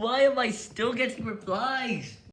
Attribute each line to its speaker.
Speaker 1: Why am I still getting replies?